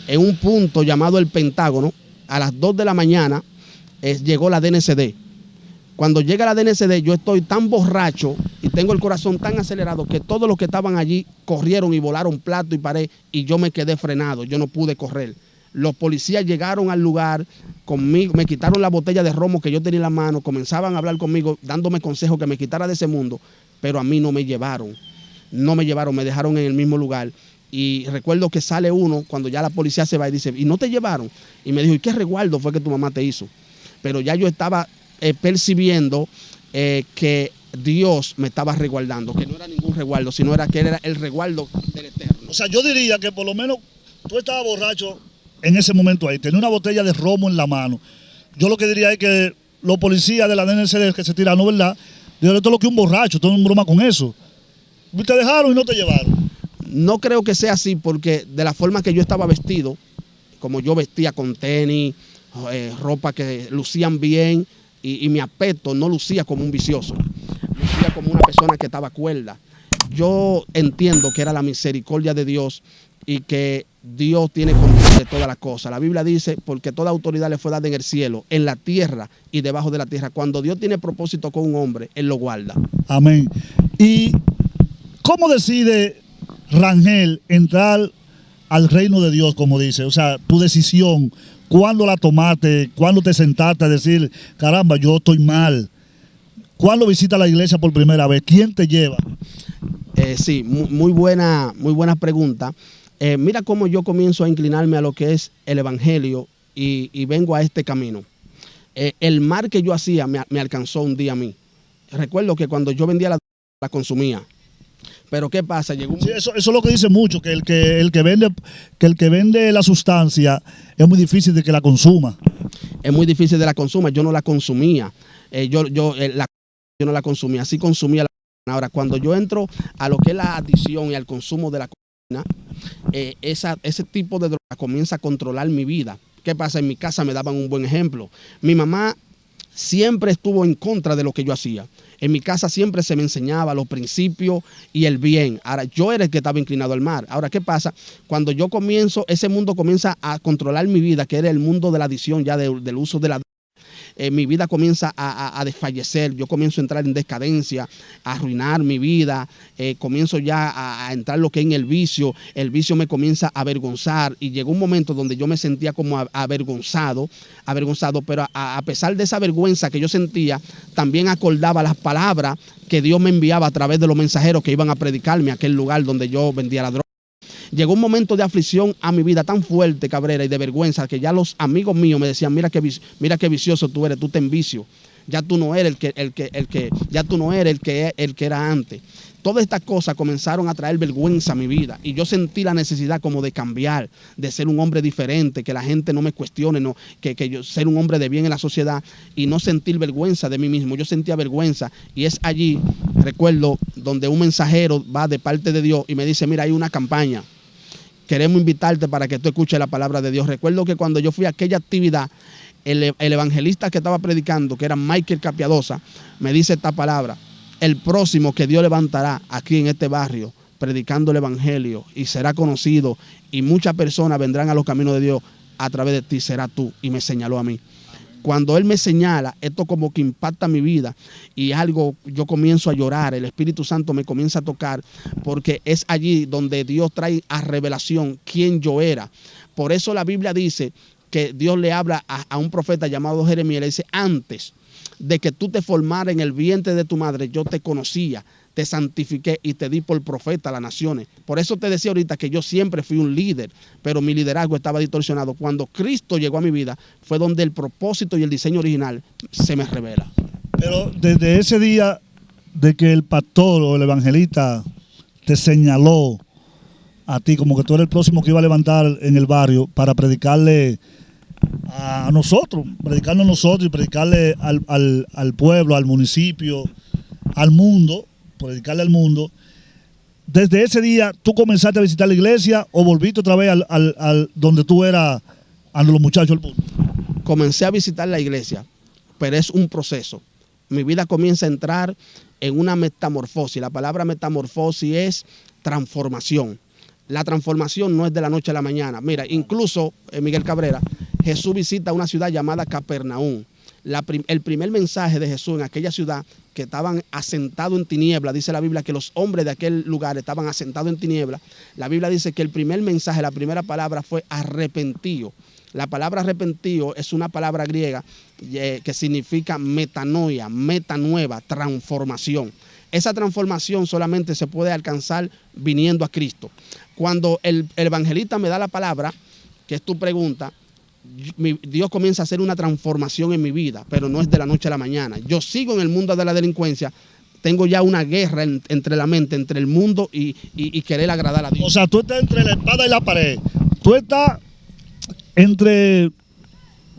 en un punto llamado el Pentágono, a las 2 de la mañana, eh, llegó la DNCD. Cuando llega la DNCD, yo estoy tan borracho y tengo el corazón tan acelerado que todos los que estaban allí corrieron y volaron plato y pared y yo me quedé frenado, yo no pude correr. Los policías llegaron al lugar conmigo, me quitaron la botella de romo que yo tenía en la mano, comenzaban a hablar conmigo, dándome consejos que me quitara de ese mundo, pero a mí no me llevaron. No me llevaron, me dejaron en el mismo lugar. Y recuerdo que sale uno cuando ya la policía se va y dice, ¿y no te llevaron? Y me dijo, ¿y qué resguardo fue que tu mamá te hizo? Pero ya yo estaba eh, percibiendo eh, que Dios me estaba resguardando, que no era ningún resguardo, sino era que era el resguardo del Eterno. O sea, yo diría que por lo menos tú estabas borracho en ese momento ahí, tenía una botella de romo en la mano. Yo lo que diría es que los policías de la DNCD que se tiraron, ¿verdad? Dijeron, esto es lo que un borracho, todo un broma con eso. Te dejaron y no te llevaron. No creo que sea así porque de la forma que yo estaba vestido, como yo vestía con tenis, eh, ropa que lucían bien y, mi aspecto no lucía como un vicioso, lucía como una persona que estaba cuerda. Yo entiendo que era la misericordia de Dios y que Dios tiene control de todas las cosas. La Biblia dice, porque toda autoridad le fue dada en el cielo, en la tierra y debajo de la tierra. Cuando Dios tiene propósito con un hombre, Él lo guarda. Amén. ¿Y cómo decide Rangel entrar al reino de Dios, como dice? O sea, tu decisión, ¿cuándo la tomaste? ¿Cuándo te sentaste a decir, caramba, yo estoy mal? ¿Cuándo visitas la iglesia por primera vez? ¿Quién te lleva? Eh, sí, muy, buena, muy buena pregunta. Eh, mira cómo yo comienzo a inclinarme a lo que es el Evangelio y, vengo a este camino. Eh, el mar que yo hacía me, me, alcanzó un día a mí. Recuerdo que cuando yo vendía la, la consumía. Pero ¿qué pasa? Llegó un... sí, eso, eso, es lo que dice mucho, que el que, el, que vende, que el que vende la sustancia es muy difícil de que la consuma. Es muy difícil de la consuma. Yo no la consumía. Eh, yo, yo, la, yo no la consumía. Así consumía la Ahora, cuando yo entro a lo que es la adicción y al consumo de la cocaína, eh, esa, ese tipo de droga comienza a controlar mi vida. ¿Qué pasa? En mi casa me daban un buen ejemplo. Mi mamá siempre estuvo en contra de lo que yo hacía. En mi casa siempre se me enseñaba los principios y el bien. Ahora, yo era el que estaba inclinado al mar. Ahora, ¿qué pasa? Cuando yo comienzo, ese mundo comienza a controlar mi vida, que era el mundo de la adicción, ya de, del uso de la eh, mi vida comienza a, a, desfallecer, yo comienzo a entrar en decadencia, a arruinar mi vida, eh, comienzo ya a, a, entrar lo que es en el vicio, el vicio me comienza a avergonzar y llegó un momento donde yo me sentía como avergonzado, avergonzado, pero a, pesar de esa vergüenza que yo sentía, también acordaba las palabras que Dios me enviaba a través de los mensajeros que iban a predicarme a aquel lugar donde yo vendía la droga. Llegó un momento de aflicción a mi vida tan fuerte, Cabrera, y de vergüenza, que ya los amigos míos me decían, mira qué, mira qué vicioso tú eres, tú te envicio. Ya tú no eres el que, el que, el que, ya tú no eres el que, el que era antes. Todas estas cosas comenzaron a traer vergüenza a mi vida y yo sentí la necesidad como de cambiar, de ser un hombre diferente, que la gente no me cuestione, no, que, que yo ser un hombre de bien en la sociedad y no sentir vergüenza de mí mismo. Yo sentía vergüenza y es allí, recuerdo, donde un mensajero va de parte de Dios y me dice, mira, hay una campaña queremos invitarte para que tú escuches la palabra de Dios. Recuerdo que cuando yo fui a aquella actividad, el, el, evangelista que estaba predicando, que era Michael Capiadosa, me dice esta palabra, el próximo que Dios levantará aquí en este barrio, predicando el evangelio y será conocido y muchas personas vendrán a los caminos de Dios a través de ti, será tú. Y me señaló a mí cuando Él me señala, esto como que impacta mi vida y algo, yo comienzo a llorar, el Espíritu Santo me comienza a tocar, porque es allí donde Dios trae a revelación quién yo era. Por eso la Biblia dice que Dios le habla a, un profeta llamado Jeremías, le dice, antes de que tú te formaras en el vientre de tu madre, yo te conocía te santifiqué y te di por profeta a las naciones. Por eso te decía ahorita que yo siempre fui un líder, pero mi liderazgo estaba distorsionado. Cuando Cristo llegó a mi vida, fue donde el propósito y el diseño original se me revela. Pero desde ese día de que el pastor o el evangelista te señaló a ti como que tú eres el próximo que iba a levantar en el barrio para predicarle a nosotros, predicarnos a nosotros y predicarle al, pueblo, al municipio, al mundo, predicarle al mundo. Desde ese día, ¿tú comenzaste a visitar la iglesia o volviste otra vez al, al, al donde tú eras, a los muchachos del mundo? Comencé a visitar la iglesia, pero es un proceso. Mi vida comienza a entrar en una metamorfosis. La palabra metamorfosis es transformación. La transformación no es de la noche a la mañana. Mira, incluso, eh, Miguel Cabrera, Jesús visita una ciudad llamada Capernaum. El primer mensaje de Jesús en aquella ciudad que estaban asentados en tiniebla, dice la Biblia que los hombres de aquel lugar estaban asentados en tiniebla, la Biblia dice que el primer mensaje, la primera palabra fue arrepentido. La palabra arrepentido es una palabra griega eh, que significa metanoia, meta nueva, transformación. Esa transformación solamente se puede alcanzar viniendo a Cristo. Cuando el, el evangelista me da la palabra, que es tu pregunta, Dios comienza a hacer una transformación en mi vida, pero no es de la noche a la mañana. Yo sigo en el mundo de la delincuencia, tengo ya una guerra en- entre la mente, entre el mundo y, y- y querer agradar a O Dios. sea, tú estás entre la espada y la pared. Tú estás entre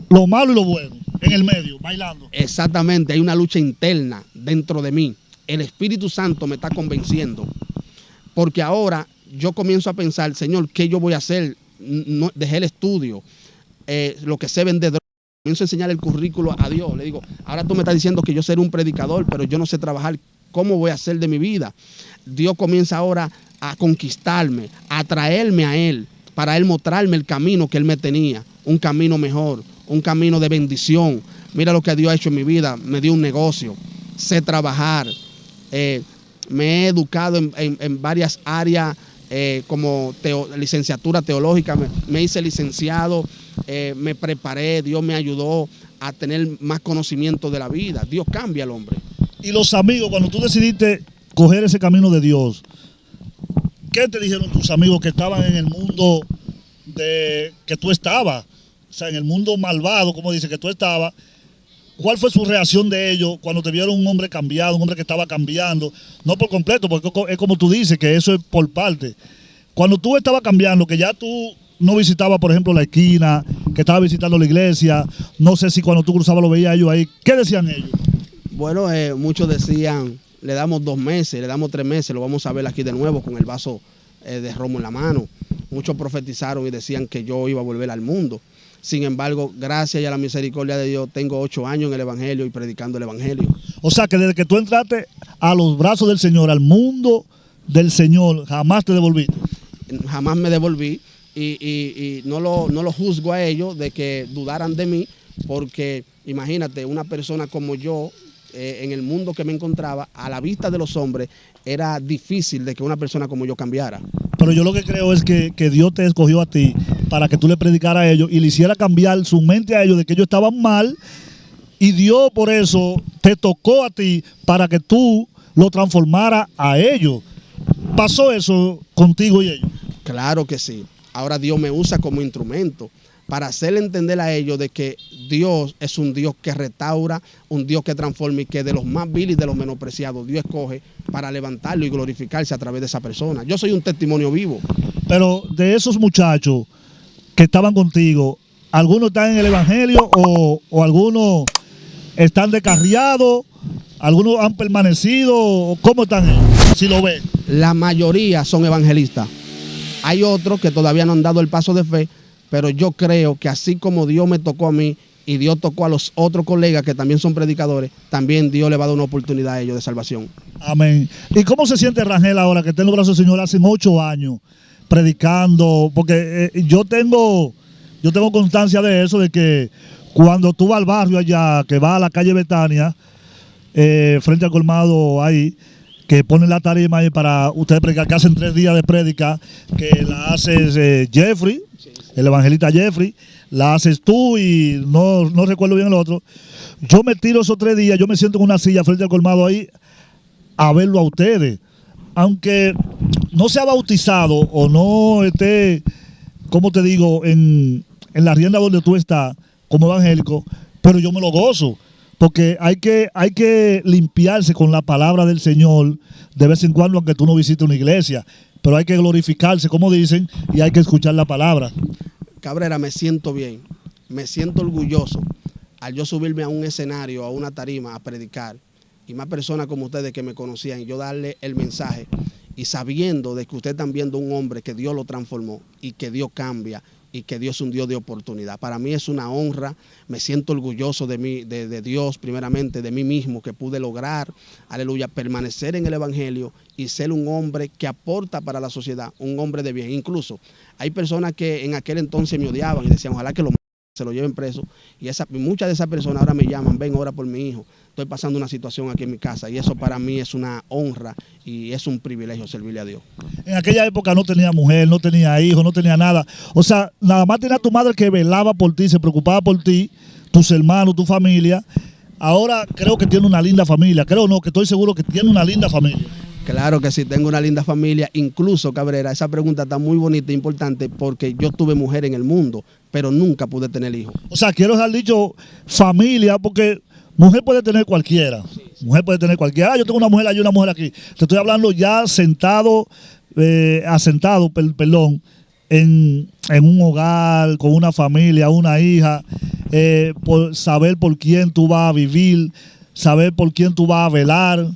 lo malo y lo bueno, en el medio, bailando. Exactamente, hay una lucha interna dentro de mí. El Espíritu Santo me está convenciendo, porque ahora yo comienzo a pensar, Señor, ¿qué yo voy a hacer? No, dejé el estudio, eh, lo que sé vender drogas. Comienzo a enseñar el currículo a Dios. Le digo, ahora tú me estás diciendo que yo seré un predicador, pero yo no sé trabajar. ¿Cómo voy a hacer de mi vida? Dios comienza ahora a conquistarme, a traerme a Él, para Él mostrarme el camino que Él me tenía, un camino mejor, un camino de bendición. Mira lo que Dios ha hecho en mi vida, me dio un negocio, sé trabajar, eh, me he educado en, varias áreas eh, como licenciatura teológica, me hice licenciado, eh, me preparé, Dios me ayudó a tener más conocimiento de la vida. Dios cambia al hombre. Y los amigos, cuando tú decidiste coger ese camino de Dios, ¿qué te dijeron tus amigos que estaban en el mundo de que tú estabas? O sea, en el mundo malvado, como dice, que tú estabas. ¿Cuál fue su reacción de ellos cuando te vieron un hombre cambiado, un hombre que estaba cambiando? No por completo, porque es como tú dices, que eso es por parte. Cuando tú estabas cambiando, que ya tú no visitabas, por ejemplo, la esquina, que estabas visitando la iglesia, no sé si cuando tú cruzabas lo veías ellos ahí, ¿qué decían ellos? Bueno, eh, muchos decían, le damos dos meses, le damos tres meses, lo vamos a ver aquí de nuevo con el vaso eh, de romo en la mano. Muchos profetizaron y decían que yo iba a volver al mundo. Sin embargo, gracias y a la misericordia de Dios, tengo ocho años en el Evangelio y predicando el Evangelio. O sea que desde que tú entraste a los brazos del Señor, al mundo del Señor, jamás te devolviste. Jamás me devolví y, y- y no, lo, no lo juzgo a ellos de que dudaran de mí, porque imagínate, una persona como yo, eh, en el mundo que me encontraba, a la vista de los hombres, era difícil de que una persona como yo cambiara. Pero yo lo que creo es que, que Dios te escogió a ti para que tú le predicaras a ellos y le hiciera cambiar su mente a ellos de que ellos estaban mal. Y Dios por eso te tocó a ti para que tú lo transformara a ellos. ¿Pasó eso contigo y ellos? Claro que sí. Ahora Dios me usa como instrumento para hacerle entender a ellos de que Dios es un Dios que restaura, un Dios que transforma y que de los más viles y de los menospreciados Dios escoge para levantarlo y glorificarse a través de esa persona. Yo soy un testimonio vivo. Pero de esos muchachos que estaban contigo, ¿algunos están en el Evangelio o, o algunos están descarriados? ¿Algunos han permanecido? ¿Cómo están? Si lo ves. La mayoría son evangelistas. Hay otros que todavía no han dado el paso de fe, pero yo creo que así como Dios me tocó a mí y Dios tocó a los otros colegas que también son predicadores, también Dios le va a dar una oportunidad a ellos de salvación. Amén. ¿Y cómo se siente Rangel ahora que está en los brazos del Señor hace ocho años predicando? Porque eh, yo tengo yo tengo constancia de eso, de que cuando tú vas al barrio allá, que vas a la calle Betania, eh, frente al colmado ahí, que ponen la tarima ahí para ustedes predicar, que hacen tres días de prédica, que la haces eh, Jeffrey, el evangelista Jeffrey, la haces tú y no, no recuerdo bien el otro. Yo me tiro esos tres días, yo me siento en una silla frente al colmado ahí a verlo a ustedes. Aunque no sea bautizado o no esté, como te digo, en, en la rienda donde tú estás como evangélico, pero yo me lo gozo. Porque hay que, hay que limpiarse con la palabra del Señor de vez en cuando, aunque tú no visites una iglesia. Pero hay que glorificarse, como dicen, y hay que escuchar la palabra. Cabrera, me siento bien, me siento orgulloso al yo subirme a un escenario, a una tarima, a predicar, y más personas como ustedes que me conocían, yo darle el mensaje y sabiendo de que ustedes están viendo un hombre que Dios lo transformó y que Dios cambia y que Dios es un Dios de oportunidad. Para mí es una honra, me siento orgulloso de, mí, de, Dios primeramente, de mí mismo, que pude lograr, aleluya, permanecer en el Evangelio y ser un hombre que aporta para la sociedad, un hombre de bien. Incluso hay personas que en aquel entonces me odiaban y decían, ojalá que lo se lo lleven preso. Y esa, muchas de esas personas ahora me llaman, ven, ora por mi hijo. Estoy pasando una situación aquí en mi casa y eso para mí es una honra y es un privilegio servirle a Dios. En aquella época no tenía mujer, no tenía hijo, no tenía nada. O sea, nada más tenía tu madre que velaba por ti, se preocupaba por ti, tus hermanos, tu familia. Ahora creo que tiene una linda familia. Creo no, que estoy seguro que tiene una linda familia. Claro que sí, tengo una linda familia. Incluso, Cabrera, esa pregunta está muy bonita e importante porque yo tuve mujer en el mundo, pero nunca pude tener hijos. O sea, quiero dejar dicho familia porque mujer puede tener cualquiera. Mujer puede tener cualquiera. Ah, yo tengo una mujer allí, una mujer aquí. Te estoy hablando ya sentado, eh, asentado, perdón, en, un hogar, con una familia, una hija, eh, por saber por quién tú vas a vivir, saber por quién tú vas a velar.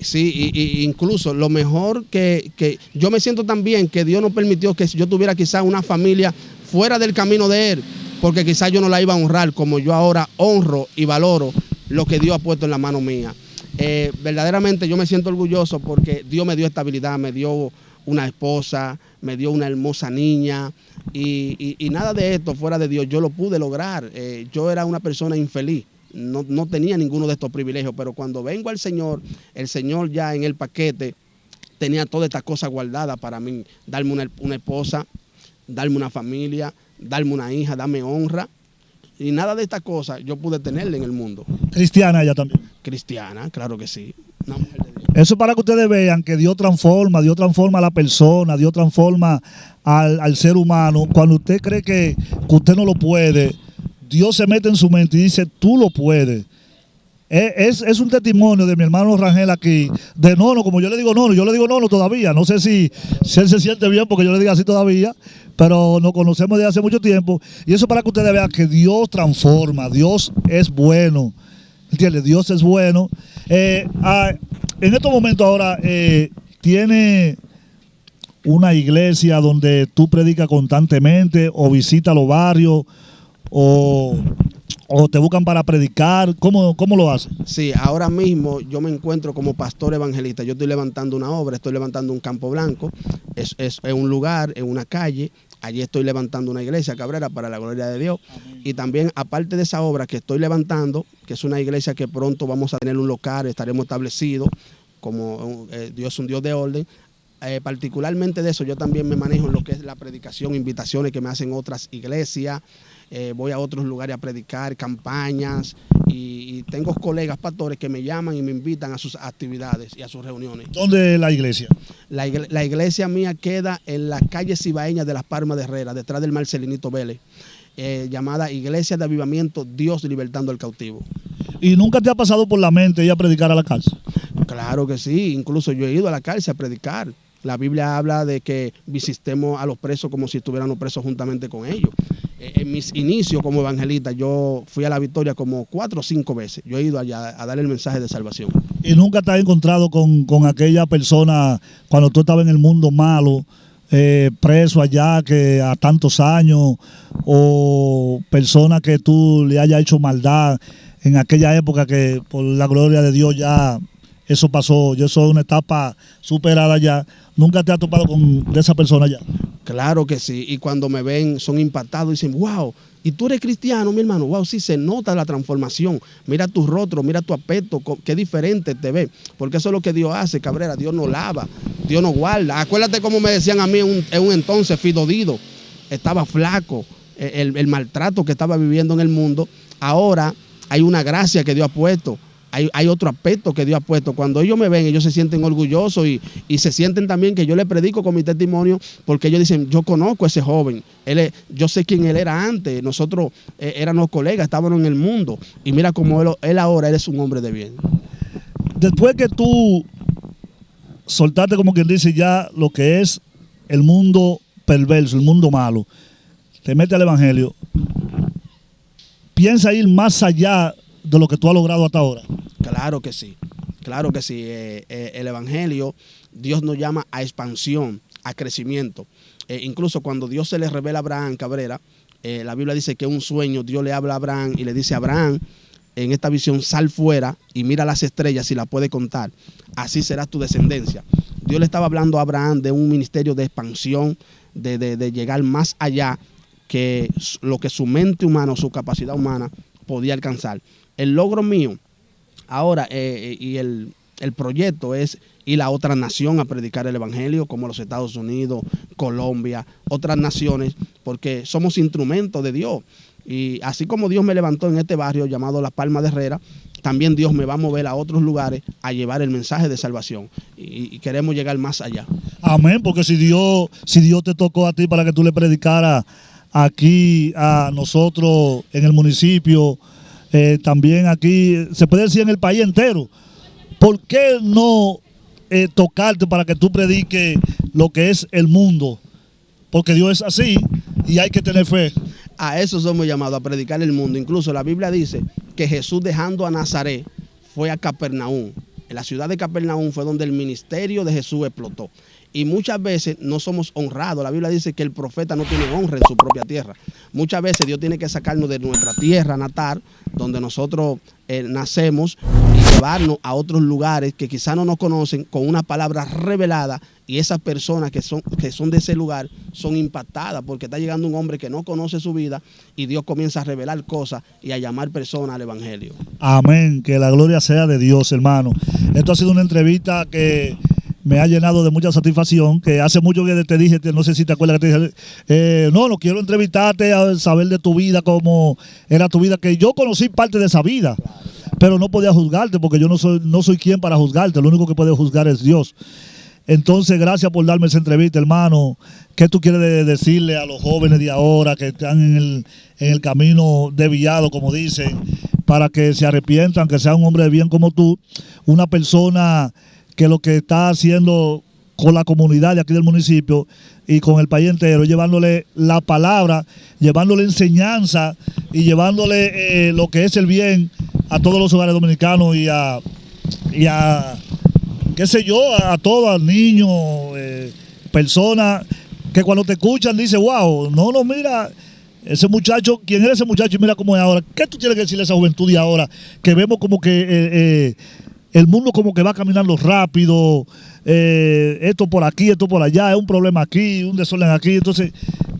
Sí, y, incluso lo mejor que, que, yo me siento también que Dios no permitió que yo tuviera quizás una familia fuera del camino de Él, porque quizás yo no la iba a honrar como yo ahora honro y valoro lo que Dios ha puesto en la mano mía. Eh, verdaderamente yo me siento orgulloso porque Dios me dio estabilidad, me dio una esposa, me dio una hermosa niña y, nada de esto fuera de Dios yo lo pude lograr. Eh, yo era una persona infeliz no, tenía ninguno de estos privilegios, pero cuando vengo al Señor, el Señor ya en el paquete tenía todas estas cosas guardadas para mí, darme una, esposa, darme una familia, darme una hija, darme honra. Y nada de estas cosas yo pude tenerle en el mundo. Cristiana ella también. Cristiana, claro que sí. Eso para que ustedes vean que Dios transforma, Dios transforma a la persona, Dios transforma al, ser humano. Cuando usted cree que usted no lo puede, Dios se mete en su mente y dice, tú lo puedes. Es, un testimonio de mi hermano Rangel aquí, de nono, como yo le digo nono, yo le digo nono todavía, no sé si, si él se siente bien porque yo le diga así todavía, pero nos conocemos desde hace mucho tiempo, y eso para que ustedes vean que Dios transforma, Dios es bueno, ¿entiendes? Dios es bueno. Eh, ah, en estos momentos ahora eh, tiene una iglesia donde tú predicas constantemente o visitas los barrios o, te buscan para predicar? ¿Cómo, ¿Cómo lo hacen? Sí, ahora mismo yo me encuentro como pastor evangelista. Yo estoy levantando una obra, estoy levantando un campo blanco. Es, es, un lugar, en una calle. Allí estoy levantando una iglesia, Cabrera, para la gloria de Dios. Y también, aparte de esa obra que estoy levantando, que es una iglesia que pronto vamos a tener un local, estaremos establecidos, como eh, Dios es un Dios de orden, eh, particularmente de eso, yo también me manejo en lo que es la predicación, invitaciones que me hacen otras iglesias, eh, voy a otros lugares a predicar, campañas, y, tengo colegas pastores que me llaman y me invitan a sus actividades y a sus reuniones. ¿Dónde es la iglesia? La, iglesia mía queda en la calle Cibaeña de las Palmas de Herrera, detrás del Marcelinito Vélez, eh, llamada Iglesia de Avivamiento Dios Libertando al Cautivo. ¿Y nunca te ha pasado por la mente ir a predicar a la cárcel? Claro que sí, incluso yo he ido a la cárcel a predicar. La Biblia habla de que visitemos a los presos como si estuviéramos presos juntamente con ellos. Eh, en mis inicios como evangelista, yo fui a la victoria como cuatro o cinco veces. Yo he ido allá a dar el mensaje de salvación. ¿Y nunca te has encontrado con, aquella persona cuando tú estabas en el mundo malo, eh, preso allá que a tantos años, o persona que tú le hayas hecho maldad en aquella época que por la gloria de Dios ya eso pasó, yo soy una etapa superada ya. ¿Nunca te has topado con esa persona ya? Claro que sí, y cuando me ven son impactados y dicen, wow, y tú eres cristiano, mi hermano, wow, sí se nota la transformación. Mira tu rostro, mira tu aspecto, qué diferente te ve. Porque eso es lo que Dios hace, Cabrera. Dios nos lava, Dios nos guarda. Acuérdate como me decían a mí en un, entonces, Fidodido, estaba flaco, e, el, el maltrato que estaba viviendo en el mundo. Ahora hay una gracia que Dios ha puesto hay, otro aspecto que Dios ha puesto. Cuando ellos me ven, ellos se sienten orgullosos y, se sienten también que yo les predico con mi testimonio, porque ellos dicen, yo conozco a ese joven, yo sé quién él era antes, nosotros eh, éramos colegas, estábamos en el mundo, y mira cómo él, ahora, es un hombre de bien. Después que tú soltaste, como quien dice, ya lo que es el mundo perverso, el mundo malo, te metes al Evangelio, piensa ir más allá de lo que tú has logrado hasta ahora. Claro que sí, claro que sí. Eh, eh, el Evangelio, Dios nos llama a expansión, a crecimiento. Eh, incluso cuando Dios se le revela a Abraham Cabrera, la Biblia dice que un sueño, Dios le habla a Abraham y le dice a Abraham, en esta visión, sal fuera y mira las estrellas si la puede contar. Así será tu descendencia. Dios le estaba hablando a Abraham de un ministerio de expansión, de, de llegar más allá que lo que su mente humana, su capacidad humana podía alcanzar. El logro mío ahora eh, y el, el proyecto es ir a otra nación a predicar el Evangelio, como los Estados Unidos, Colombia, otras naciones, porque somos instrumentos de Dios. Y así como Dios me levantó en este barrio llamado La Palma de Herrera, también Dios me va a mover a otros lugares a llevar el mensaje de salvación. Y, queremos llegar más allá. Amén, porque si Dios, si Dios te tocó a ti para que tú le predicaras aquí a nosotros en el municipio, eh, también aquí, se puede decir en el país entero, ¿por qué no eh, tocarte para que tú prediques lo que es el mundo? Porque Dios es así y hay que tener fe. A eso somos llamados, a predicar el mundo. Incluso la Biblia dice que Jesús dejando a Nazaret fue a Capernaum. En la ciudad de Capernaum fue donde el ministerio de Jesús explotó. Y muchas veces no somos honrados. La Biblia dice que el profeta no tiene honra en su propia tierra. Muchas veces Dios tiene que sacarnos de nuestra tierra natal, donde nosotros eh, nacemos, y llevarnos a otros lugares que quizás no nos conocen con una palabra revelada y esas personas que son, que son de ese lugar son impactadas porque está llegando un hombre que no conoce su vida y Dios comienza a revelar cosas y a llamar personas al Evangelio. Amén, que la gloria sea de Dios, hermano. Esto ha sido una entrevista que me ha llenado de mucha satisfacción, que hace mucho que te dije, no sé si te acuerdas que te dije, eh, no, no quiero entrevistarte, a saber de tu vida, cómo era tu vida, que yo conocí parte de esa vida, pero no podía juzgarte porque yo no soy, no soy quien para juzgarte, lo único que puede juzgar es Dios. Entonces, gracias por darme esa entrevista, hermano. ¿Qué tú quieres decirle a los jóvenes de ahora que están en el, en el camino desviado, como dicen, para que se arrepientan, que sea un hombre de bien como tú, una persona que lo que está haciendo con la comunidad de aquí del municipio y con el país entero, llevándole la palabra, llevándole enseñanza y llevándole eh, lo que es el bien a todos los hogares dominicanos y a, y a qué sé yo, a, todos, niños, eh, personas que cuando te escuchan dicen, wow, no, no, mira, ese muchacho, ¿quién era ese muchacho? Y mira cómo es ahora. ¿Qué tú tienes que decirle a esa juventud de ahora? Que vemos como que eh, el mundo como que va caminando rápido, eh, esto por aquí, esto por allá, es un problema aquí, un desorden aquí. Entonces,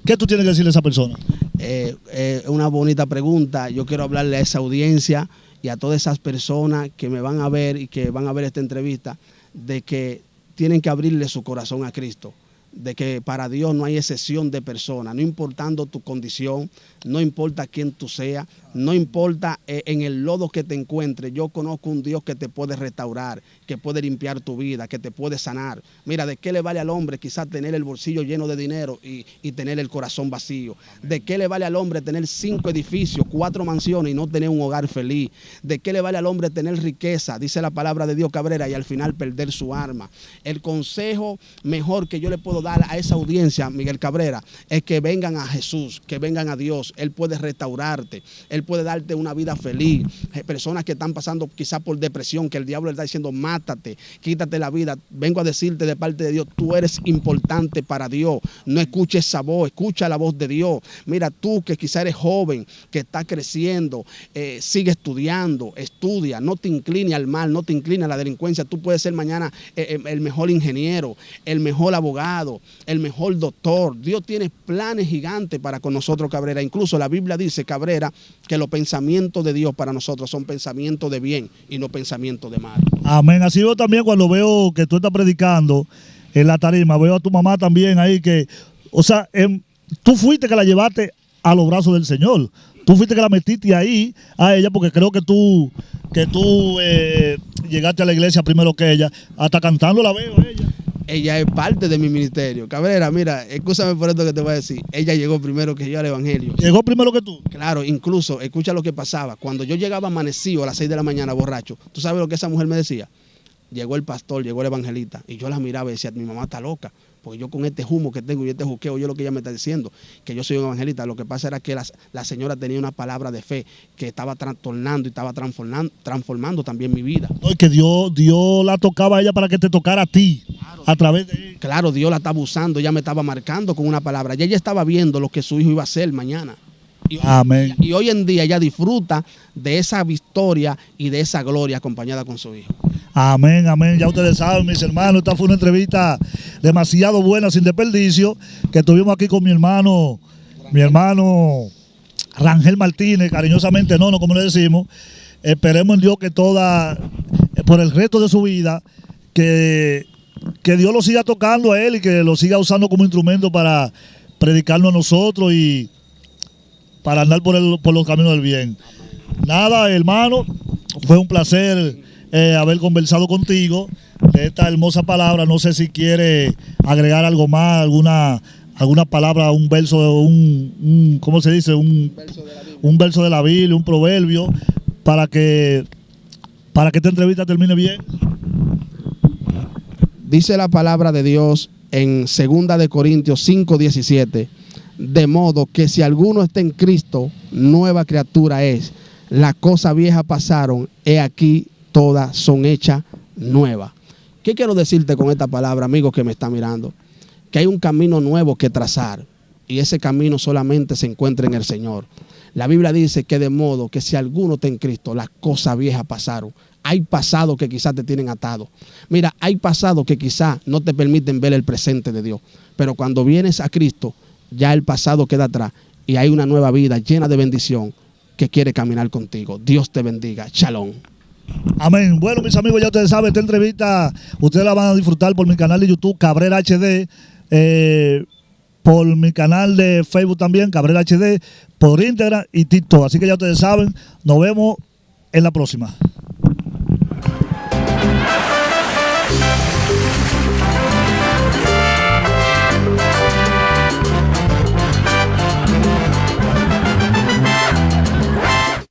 ¿qué tú tienes que decirle a esa persona? Eh, eh, una bonita pregunta. Yo quiero hablarle a esa audiencia y a todas esas personas que me van a ver y que van a ver esta entrevista, de que tienen que abrirle su corazón a Cristo de que para Dios no hay excepción de persona, no importando tu condición, no importa quién tú seas, no importa eh, en el lodo que te encuentres, yo conozco un Dios que te puede restaurar, que puede limpiar tu vida, que te puede sanar. Mira, ¿de qué le vale al hombre quizás tener el bolsillo lleno de dinero y, tener el corazón vacío? ¿De qué le vale al hombre tener cinco edificios, cuatro mansiones y no tener un hogar feliz? ¿De qué le vale al hombre tener riqueza? Dice la palabra de Dios Cabrera y al final perder su arma. El consejo mejor que yo le puedo dar a esa audiencia, Miguel Cabrera, es que vengan a Jesús, que vengan a Dios. Él puede restaurarte, Él puede darte una vida feliz. Personas que están pasando quizás por depresión, que el diablo le está diciendo, mátate, quítate la vida. Vengo a decirte de parte de Dios, tú eres importante para Dios. No escuches esa voz, escucha la voz de Dios. Mira, tú que quizás eres joven, que está creciendo, eh, sigue estudiando, estudia, no te incline al mal, no te incline a la delincuencia. Tú puedes ser mañana eh, eh, el mejor ingeniero, el mejor abogado, el mejor doctor. Dios tiene planes gigantes para con nosotros, Cabrera. Incluso la Biblia dice, Cabrera, que los pensamientos de Dios para nosotros son pensamientos de bien y no pensamientos de mal. Amén. Así yo también cuando veo que tú estás predicando en la tarima, veo a tu mamá también ahí que, o sea, em, tú fuiste que la llevaste a los brazos del Señor. Tú fuiste que la metiste ahí a ella porque creo que tú, que tú eh, llegaste a la iglesia primero que ella. Hasta cantando la veo ella ella es parte de mi ministerio. Cabrera, mira, escúchame por esto que te voy a decir. Ella llegó primero que yo al Evangelio. ¿Llegó primero que tú? Claro, incluso, escucha lo que pasaba. Cuando yo llegaba amanecido a las 6 de la mañana borracho, ¿tú sabes lo que esa mujer me decía? Llegó el pastor, llegó el evangelista, y yo la miraba y decía, mi mamá está loca porque yo con este humo que tengo y este juqueo, yo lo que ella me está diciendo, que yo soy un evangelista, lo que pasa era que la, señora tenía una palabra de fe que estaba trastornando y estaba transformando, transformando también mi vida. No, que Dios, Dios la tocaba a ella para que te tocara a ti, a través de Claro, Dios la estaba usando, ella me estaba marcando con una palabra, y ella estaba viendo lo que su hijo iba a hacer mañana. Y, Amén. y hoy en día ella disfruta de esa victoria y de esa gloria acompañada con su hijo. Amén, amén. Ya ustedes saben, mis hermanos, esta fue una entrevista demasiado buena, sin desperdicio, que tuvimos aquí con mi hermano mi hermano Rangel Martínez, cariñosamente no, no como le decimos. Esperemos en Dios que toda, por el resto de su vida, que, que Dios lo siga tocando a él y que lo siga usando como instrumento para predicarnos a nosotros y para andar por, el, por los caminos del bien. Nada, hermano, fue un placer eh, haber conversado contigo de esta hermosa palabra. No sé si quiere agregar algo más, alguna alguna palabra, un verso, un, un ¿cómo se dice? Un, un verso de la Biblia, un proverbio, para que, para que esta entrevista termine bien. Dice la palabra de Dios en 2 de Corintios 5, 17, de modo que si alguno está en Cristo, nueva criatura es. Las cosas viejas pasaron, he aquí todas son hechas nuevas. ¿Qué quiero decirte con esta palabra, amigo que me está mirando? Que hay un camino nuevo que trazar y ese camino solamente se encuentra en el Señor. La Biblia dice que de modo que si alguno está en Cristo, las cosas viejas pasaron. Hay pasados que quizás te tienen atado. Mira, hay pasados que quizás no te permiten ver el presente de Dios. Pero cuando vienes a Cristo, ya el pasado queda atrás y hay una nueva vida llena de bendición que quiere caminar contigo. Dios te bendiga. Shalom. Amén. Bueno, mis amigos, ya ustedes saben, esta entrevista ustedes la van a disfrutar por mi canal de YouTube, Cabrera HD. Eh, por mi canal de Facebook también, Cabrera HD, por Instagram y TikTok. Así que ya ustedes saben, nos vemos en la próxima.